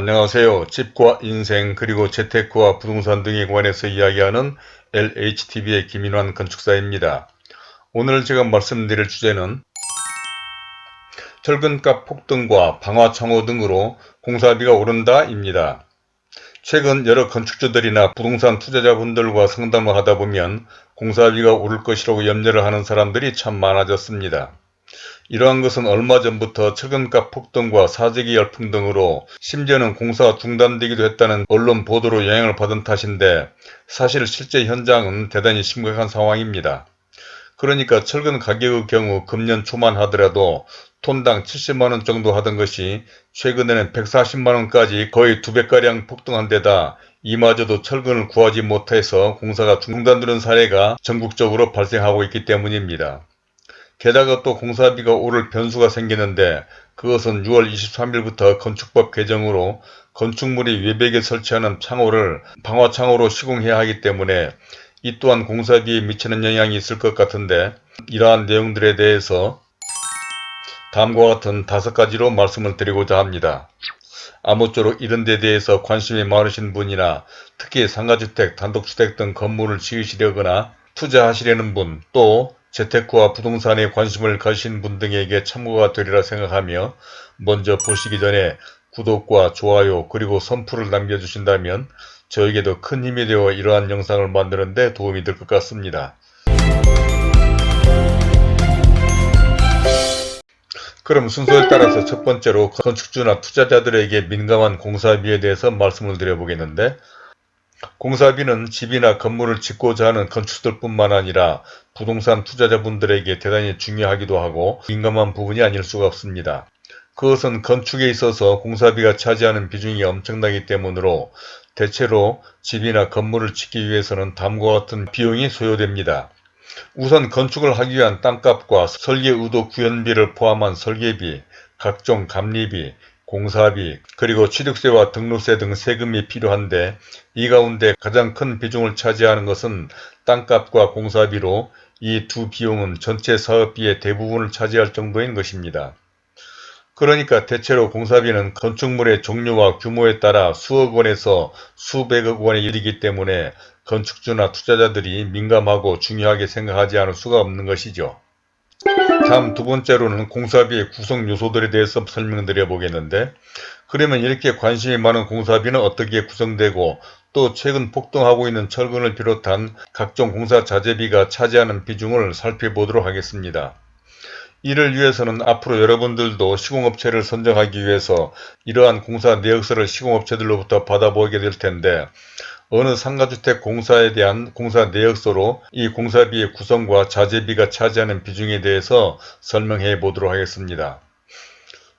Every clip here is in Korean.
안녕하세요. 집과 인생 그리고 재테크와 부동산 등에 관해서 이야기하는 LHTV의 김인환 건축사입니다. 오늘 제가 말씀드릴 주제는 철근값 폭등과 방화창호 등으로 공사비가 오른다 입니다. 최근 여러 건축주들이나 부동산 투자자분들과 상담을 하다 보면 공사비가 오를 것이라고 염려를 하는 사람들이 참 많아졌습니다. 이러한 것은 얼마 전부터 철근값 폭등과 사재기 열풍 등으로 심지어는 공사가 중단되기도 했다는 언론 보도로 영향을 받은 탓인데 사실 실제 현장은 대단히 심각한 상황입니다. 그러니까 철근 가격의 경우 금년 초만 하더라도 톤당 70만원 정도 하던 것이 최근에는 140만원까지 거의 두 배가량 폭등한 데다 이마저도 철근을 구하지 못해서 공사가 중단되는 사례가 전국적으로 발생하고 있기 때문입니다. 게다가 또 공사비가 오를 변수가 생기는데 그것은 6월 23일부터 건축법 개정으로 건축물이 외벽에 설치하는 창호를 방화창호로 시공해야 하기 때문에 이 또한 공사비에 미치는 영향이 있을 것 같은데 이러한 내용들에 대해서 다음과 같은 다섯 가지로 말씀을 드리고자 합니다. 아무쪼록 이런 데 대해서 관심이 많으신 분이나 특히 상가주택, 단독주택 등 건물을 지으시려거나 투자하시려는 분, 또 재테크와 부동산에 관심을 가신 분 등에게 참고가 되리라 생각하며 먼저 보시기 전에 구독과 좋아요 그리고 선풀을 남겨주신다면 저에게도 큰 힘이 되어 이러한 영상을 만드는 데 도움이 될 것 같습니다. 그럼 순서에 따라서 첫 번째로 건축주나 투자자들에게 민감한 공사비에 대해서 말씀을 드려보겠는데 공사비는 집이나 건물을 짓고자 하는 건축들 뿐만 아니라 부동산 투자자분들에게 대단히 중요하기도 하고 민감한 부분이 아닐 수가 없습니다. 그것은 건축에 있어서 공사비가 차지하는 비중이 엄청나기 때문으로 대체로 집이나 건물을 짓기 위해서는 다음과 같은 비용이 소요됩니다. 우선 건축을 하기 위한 땅값과 설계 의도 구현비를 포함한 설계비, 각종 감리비, 공사비, 그리고 취득세와 등록세 등 세금이 필요한데 이 가운데 가장 큰 비중을 차지하는 것은 땅값과 공사비로 이 두 비용은 전체 사업비의 대부분을 차지할 정도인 것입니다. 그러니까 대체로 공사비는 건축물의 종류와 규모에 따라 수억 원에서 수백억 원에 이르기 때문에 건축주나 투자자들이 민감하고 중요하게 생각하지 않을 수가 없는 것이죠. 다음 두 번째로는 공사비의 구성 요소들에 대해서 설명드려 보겠는데 그러면 이렇게 관심이 많은 공사비는 어떻게 구성되고 또 최근 폭등하고 있는 철근을 비롯한 각종 공사 자재비가 차지하는 비중을 살펴보도록 하겠습니다. 이를 위해서는 앞으로 여러분들도 시공업체를 선정하기 위해서 이러한 공사 내역서를 시공업체들로부터 받아보게 될 텐데 어느 상가주택 공사에 대한 공사 내역서로 이 공사비의 구성과 자재비가 차지하는 비중에 대해서 설명해 보도록 하겠습니다.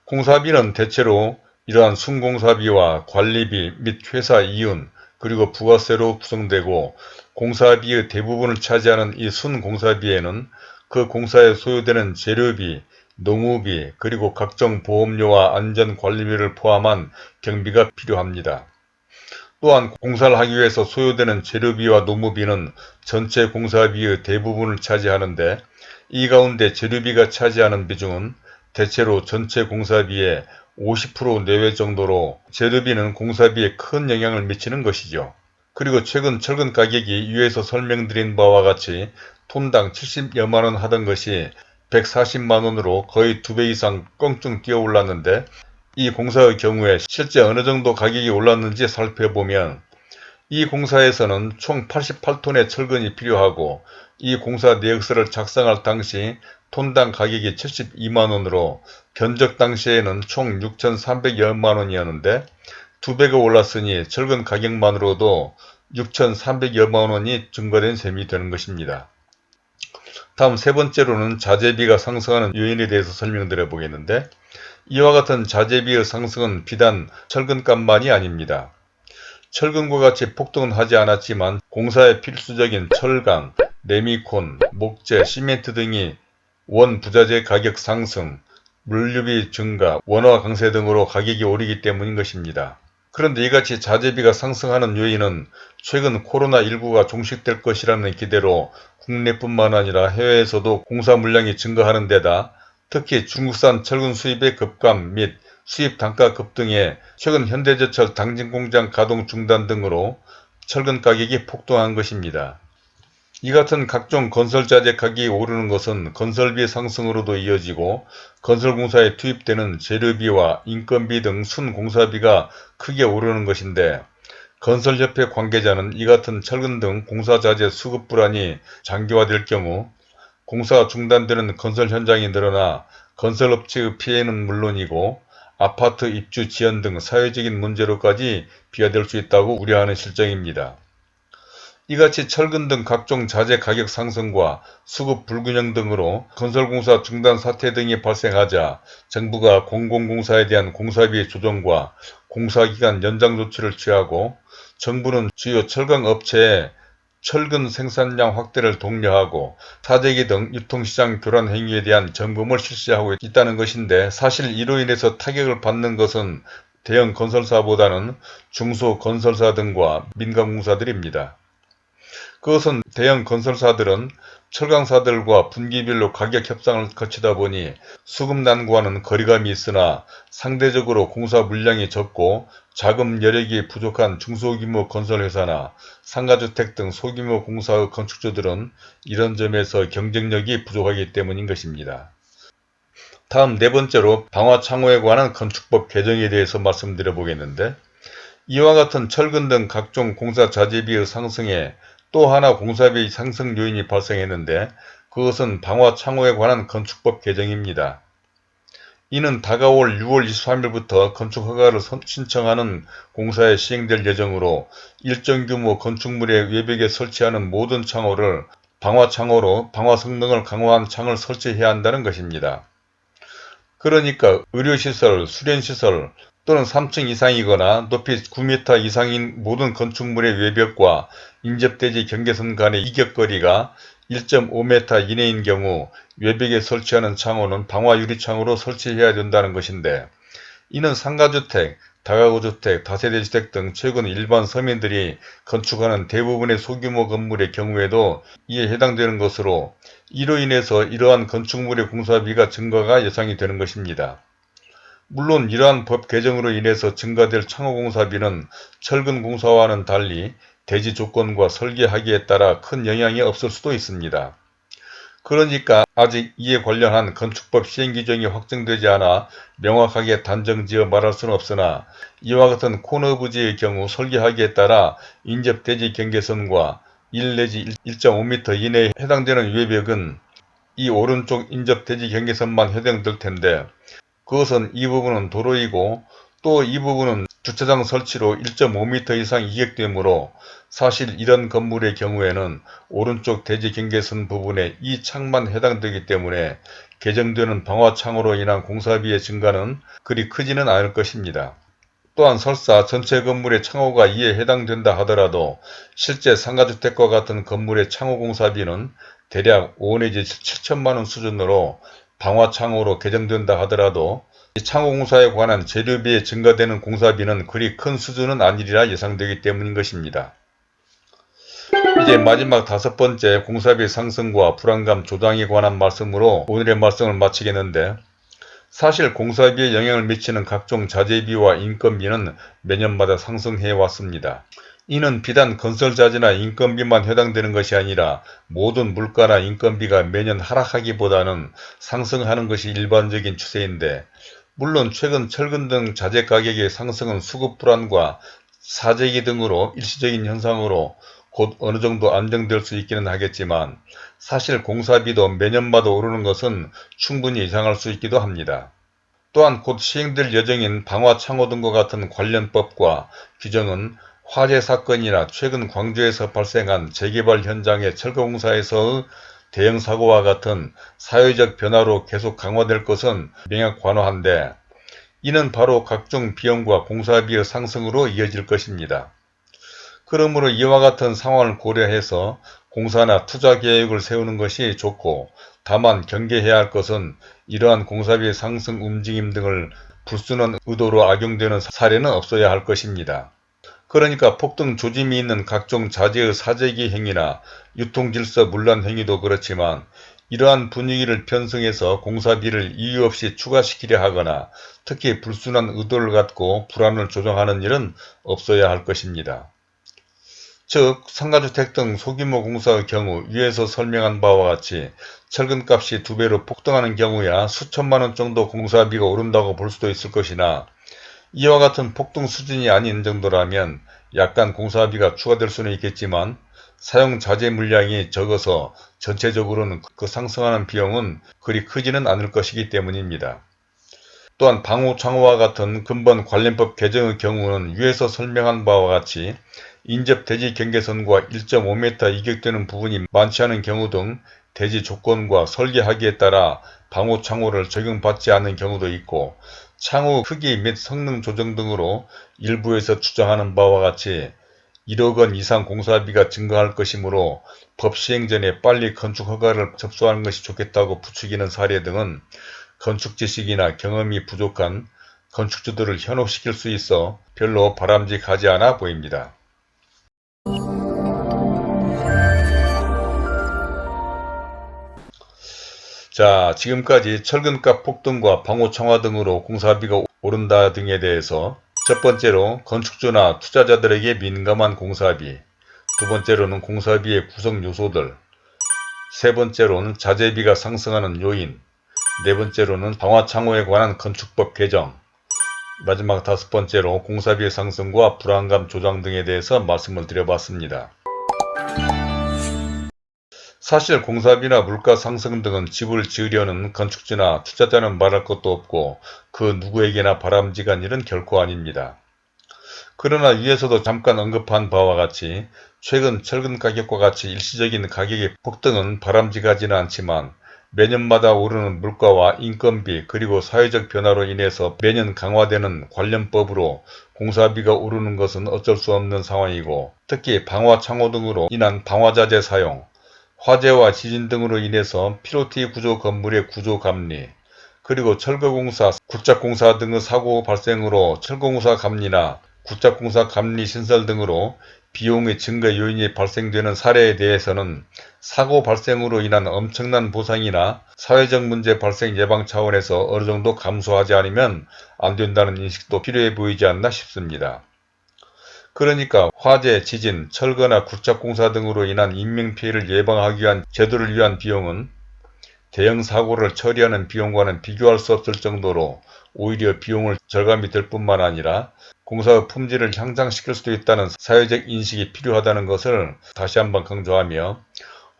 공사비는 대체로 이러한 순공사비와 관리비 및 회사 이윤 그리고 부가세로 구성되고 공사비의 대부분을 차지하는 이 순공사비에는 그 공사에 소요되는 재료비, 농우비 그리고 각종 보험료와 안전관리비를 포함한 경비가 필요합니다. 또한 공사를 하기 위해서 소요되는 재료비와 노무비는 전체 공사비의 대부분을 차지하는데 이 가운데 재료비가 차지하는 비중은 대체로 전체 공사비의 50% 내외 정도로 재료비는 공사비에 큰 영향을 미치는 것이죠. 그리고 최근 철근 가격이 위에서 설명드린 바와 같이 톤당 70여만원 하던 것이 140만원으로 거의 두 배 이상 껑충 뛰어 올랐는데 이 공사의 경우에 실제 어느 정도 가격이 올랐는지 살펴보면 이 공사에서는 총 88톤의 철근이 필요하고 이 공사 내역서를 작성할 당시 톤당 가격이 72만원으로 견적 당시에는 총 6,300여만원이었는데 두 배가 올랐으니 철근 가격만으로도 6,300여만원이 증가된 셈이 되는 것입니다. 다음 세 번째로는 자재비가 상승하는 요인에 대해서 설명드려 보겠는데 이와 같은 자재비의 상승은 비단 철근값만이 아닙니다. 철근과 같이 폭등은 하지 않았지만 공사에 필수적인 철강, 레미콘, 목재, 시멘트 등이 원 부자재 가격 상승, 물류비 증가, 원화 강세 등으로 가격이 오르기 때문인 것입니다. 그런데 이같이 자재비가 상승하는 요인은 최근 코로나19가 종식될 것이라는 기대로 국내뿐만 아니라 해외에서도 공사 물량이 증가하는 데다 특히 중국산 철근 수입의 급감 및 수입 단가 급등에 최근 현대제철 당진공장 가동 중단 등으로 철근 가격이 폭등한 것입니다. 이 같은 각종 건설자재 가격이 오르는 것은 건설비 상승으로도 이어지고 건설공사에 투입되는 재료비와 인건비 등 순공사비가 크게 오르는 것인데 건설협회 관계자는 이 같은 철근 등 공사자재 수급 불안이 장기화될 경우 공사가 중단되는 건설 현장이 늘어나 건설업체의 피해는 물론이고 아파트 입주 지연 등 사회적인 문제로까지 비화될 수 있다고 우려하는 실정입니다. 이같이 철근 등 각종 자재 가격 상승과 수급 불균형 등으로 건설공사 중단 사태 등이 발생하자 정부가 공공공사에 대한 공사비 조정과 공사기간 연장 조치를 취하고 정부는 주요 철강 업체에 철근 생산량 확대를 독려하고 사재기 등 유통시장 교란 행위에 대한 점검을 실시하고 있다는 것인데 사실 이로 인해서 타격을 받는 것은 대형 건설사보다는 중소 건설사 등과 민간공사들입니다. 그것은 대형 건설사들은 철강사들과 분기별로 가격 협상을 거치다 보니 수급난과는 거리감이 있으나 상대적으로 공사 물량이 적고 자금 여력이 부족한 중소규모 건설회사나 상가주택 등 소규모 공사의 건축주들은 이런 점에서 경쟁력이 부족하기 때문인 것입니다. 다음 네 번째로 방화 창호에 관한 건축법 개정에 대해서 말씀드려 보겠는데 이와 같은 철근 등 각종 공사 자재비의 상승에 또 하나 공사비 상승 요인이 발생했는데 그것은 방화 창호에 관한 건축법 개정입니다. 이는 다가올 6월 23일부터 건축허가를 신청하는 공사에 시행될 예정으로 일정 규모 건축물의 외벽에 설치하는 모든 창호를 방화창호로 방화 성능을 강화한 창을 설치해야 한다는 것입니다. 그러니까 의료시설, 수련시설, 또는 3층 이상이거나 높이 9m 이상인 모든 건축물의 외벽과 인접대지 경계선 간의 이격거리가 1.5m 이내인 경우 외벽에 설치하는 창호는 방화 유리창으로 설치해야 된다는 것인데 이는 상가주택, 다가구주택, 다세대주택 등 최근 일반 서민들이 건축하는 대부분의 소규모 건물의 경우에도 이에 해당되는 것으로 이로 인해서 이러한 건축물의 공사비가 증가가 예상이 되는 것입니다. 물론 이러한 법 개정으로 인해서 증가될 창호공사비는 철근공사와는 달리 대지 조건과 설계하기에 따라 큰 영향이 없을 수도 있습니다. 그러니까 아직 이에 관련한 건축법 시행규정이 확정되지 않아 명확하게 단정지어 말할 수는 없으나 이와 같은 코너 부지의 경우 설계하기에 따라 인접대지 경계선과 1 내지 1.5m 이내에 해당되는 외벽은 이 오른쪽 인접대지 경계선만 해당될 텐데 그것은 이 부분은 도로이고 또 이 부분은 주차장 설치로 1.5m 이상 이격되므로 사실 이런 건물의 경우에는 오른쪽 대지 경계선 부분에 이 창만 해당되기 때문에 개정되는 방화창으로 인한 공사비의 증가는 그리 크지는 않을 것입니다. 또한 설사 전체 건물의 창호가 이에 해당된다 하더라도 실제 상가주택과 같은 건물의 창호 공사비는 대략 5 내지 7천만원 수준으로 방화창호로 개정된다 하더라도 창호 공사에 관한 재료비에 증가되는 공사비는 그리 큰 수준은 아니리라 예상되기 때문인 것입니다. 이제 마지막 다섯 번째 공사비 상승과 불안감 조장에 관한 말씀으로 오늘의 말씀을 마치겠는데 사실 공사비에 영향을 미치는 각종 자재비와 인건비는 매년마다 상승해 왔습니다. 이는 비단 건설자재나 인건비만 해당되는 것이 아니라 모든 물가나 인건비가 매년 하락하기보다는 상승하는 것이 일반적인 추세인데 물론 최근 철근 등 자재 가격의 상승은 수급 불안과 사재기 등으로 일시적인 현상으로 곧 어느 정도 안정될 수 있기는 하겠지만 사실 공사비도 매년마다 오르는 것은 충분히 예상할 수 있기도 합니다. 또한 곧 시행될 예정인 방화 창호 등과 같은 관련법과 규정은 화재 사건이나 최근 광주에서 발생한 재개발 현장의 철거공사에서의 대형 사고와 같은 사회적 변화로 계속 강화될 것은 명약 관화한데 이는 바로 각종 비용과 공사비의 상승으로 이어질 것입니다. 그러므로 이와 같은 상황을 고려해서 공사나 투자 계획을 세우는 것이 좋고 다만 경계해야 할 것은 이러한 공사비 상승 움직임 등을 불순한 의도로 악용되는 사례는 없어야 할 것입니다. 그러니까 폭등 조짐이 있는 각종 자재의 사재기 행위나 유통질서 문란 행위도 그렇지만 이러한 분위기를 편성해서 공사비를 이유 없이 추가시키려 하거나 특히 불순한 의도를 갖고 불안을 조정하는 일은 없어야 할 것입니다. 즉 상가주택 등 소규모 공사의 경우 위에서 설명한 바와 같이 철근값이 두 배로 폭등하는 경우야 수천만원 정도 공사비가 오른다고 볼 수도 있을 것이나 이와 같은 폭등 수준이 아닌 정도라면 약간 공사비가 추가될 수는 있겠지만 사용 자재 물량이 적어서 전체적으로는 그 상승하는 비용은 그리 크지는 않을 것이기 때문입니다. 또한 방호 창호와 같은 근본 관련법 개정의 경우는 위에서 설명한 바와 같이 인접 대지 경계선과 1.5m 이격되는 부분이 많지 않은 경우 등 대지 조건과 설계하기에 따라 방호 창호를 적용받지 않는 경우도 있고 창호 크기 및 성능 조정 등으로 일부에서 주장하는 바와 같이 1억 원 이상 공사비가 증가할 것이므로 법 시행 전에 빨리 건축 허가를 접수하는 것이 좋겠다고 부추기는 사례 등은 건축 지식이나 경험이 부족한 건축주들을 현혹시킬 수 있어 별로 바람직하지 않아 보입니다. 자, 지금까지 철근값 폭등과 방호 청화 등으로 공사비가 오른다 등에 대해서 첫 번째로 건축주나 투자자들에게 민감한 공사비, 두 번째로는 공사비의 구성 요소들, 세 번째로는 자재비가 상승하는 요인, 네 번째로는 방화창호에 관한 건축법 개정, 마지막 다섯 번째로 공사비의 상승과 불안감 조장 등에 대해서 말씀을 드려봤습니다. 사실 공사비나 물가 상승 등은 집을 지으려는 건축주나 투자자는 말할 것도 없고 그 누구에게나 바람직한 일은 결코 아닙니다. 그러나 위에서도 잠깐 언급한 바와 같이 최근 철근 가격과 같이 일시적인 가격의 폭등은 바람직하지는 않지만 매년마다 오르는 물가와 인건비 그리고 사회적 변화로 인해서 매년 강화되는 관련법으로 공사비가 오르는 것은 어쩔 수 없는 상황이고 특히 방화 창호 등으로 인한 방화자재 사용, 화재와 지진 등으로 인해서 피로티 구조 건물의 구조 감리, 그리고 철거공사, 굴착공사 등의 사고 발생으로 철거공사 감리나 굴착공사 감리 신설 등으로 비용의 증가 요인이 발생되는 사례에 대해서는 사고 발생으로 인한 엄청난 보상이나 사회적 문제 발생 예방 차원에서 어느 정도 감소하지 않으면 안 된다는 인식도 필요해 보이지 않나 싶습니다. 그러니까 화재, 지진, 철거나 굴착공사 등으로 인한 인명피해를 예방하기 위한 제도를 위한 비용은 대형 사고를 처리하는 비용과는 비교할 수 없을 정도로 오히려 비용을 절감이 될 뿐만 아니라 공사의 품질을 향상시킬 수도 있다는 사회적 인식이 필요하다는 것을 다시 한번 강조하며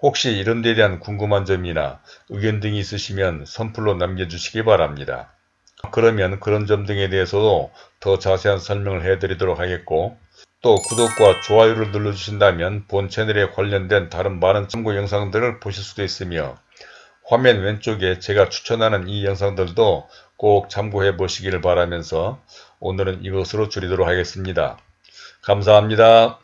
혹시 이런 데 대한 궁금한 점이나 의견 등이 있으시면 선플로 남겨주시기 바랍니다. 그러면 그런 점 등에 대해서도 더 자세한 설명을 해드리도록 하겠고 또 구독과 좋아요를 눌러주신다면 본 채널에 관련된 다른 많은 참고 영상들을 보실 수도 있으며 화면 왼쪽에 제가 추천하는 이 영상들도 꼭 참고해 보시기를 바라면서 오늘은 이것으로 줄이도록 하겠습니다. 감사합니다.